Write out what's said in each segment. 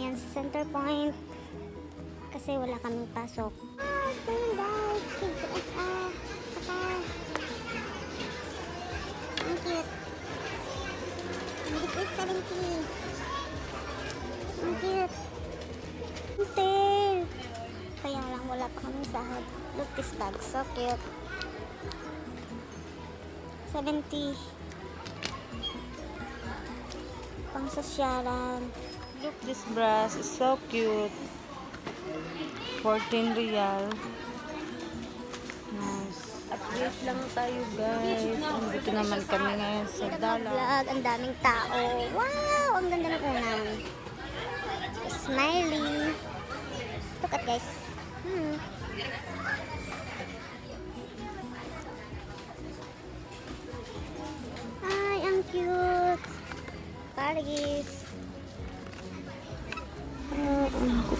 Ayan, sa center point. Kasi wala kaming pasok. Ah, guys. KTS ah. Saka. Cute. 70. Ang cute. Ang. Kaya lang wala pa kaming sahod. Look this bag. So cute. 70. Pang sosyalan. Look, this brass is so cute. 14 real. Nice. Update lang tayo guys. Nandito naman kami ngayon sa Dala. Vlog, ang daming tao. Wow! Ang ganda ng unan. Smiley. Look at guys. Hmm. Ay, ang cute. Pargis.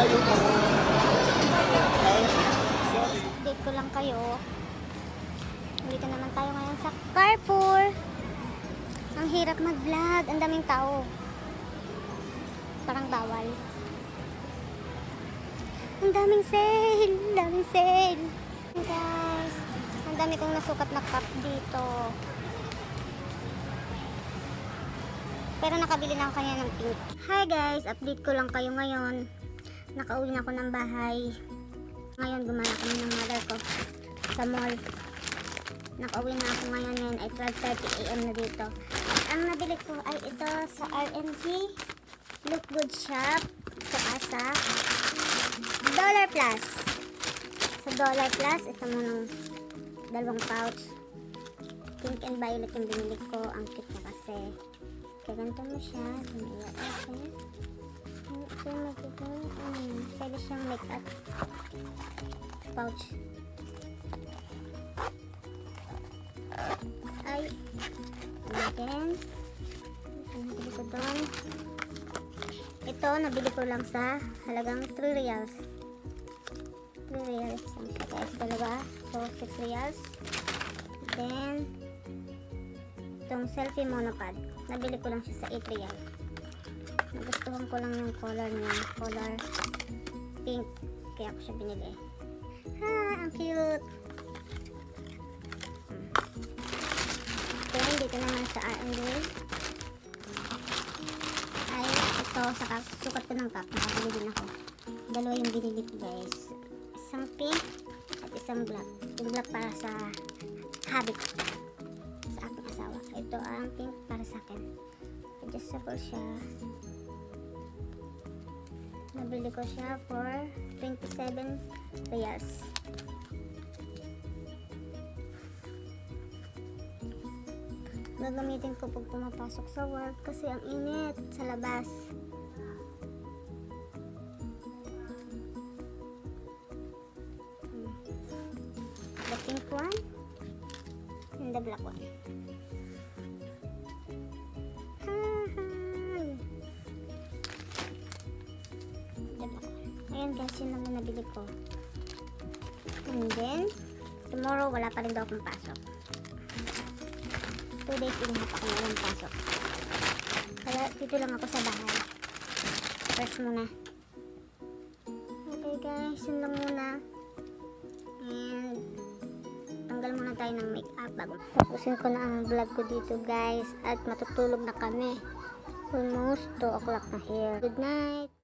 Update ko lang kayo. Dito naman tayo ngayon sa Carrefour. Ang hirap mag-vlog. Ang daming tao. Parang bawal. Ang daming sale. Ang daming sale. Guys, ang dami kong nasukat na cup dito. Pero nakabili na ako kanya ng pink. Hi guys, update ko lang kayo ngayon. Nakauwi na ako ng bahay. Ngayon, gumala kami ng mother ko sa mall. Nakauwi na ako ngayon ngayon ay 12.30 a.m. na dito. At ang nabili ko ay ito sa RMG Look Good Shop. Saka sa Dollar Plus. Sa Dollar Plus, ito mo nung dalawang pouch. Pink and violet yung binili ko. Ang cute na kasi. Kaya ganito mo siya. Tumaya kasi. Ito yung makikita. Hmm, pwede siyang make-up pouch. Ay. Natin. Nabili ko doon? Ito, nabili ko lang sa halagang 3 reals. 3 reals. Ang guys, dalawa. So, 6 reals. Then, itong selfie monopod. Nabili ko lang siya sa 8 real. Nagustuhan ko lang yung color niya. Color pink. Kaya ko siya binili. Ha, ang cute. Then, dito naman sa R&D. Ay, ito, saka sukat ko ng cup. Nakabili din ako. Dalawa yung binili ko, guys. Isang pink at isang black. Yung black para sa habit. Sa aking asawa. Ito ang pink para sa akin. Adjustable siya. Nabili ko siya for 27 reals. Gagamitin ko pag pumapasok sa work kasi ang init sa labas. Hmm. The pink one and the black one. Ayan guys, yun naman nabili ko. And then, tomorrow wala pa rin daw akong pasok. 2 days a half ako walang pasok. Kaya dito lang ako sa bahay. First muna. Okay guys, yun lang muna. And tanggal muna tayo ng makeup bago. Tapusin ko na ang vlog ko dito guys. At matutulog na kami. Almost 2 o'clock na here. Good night!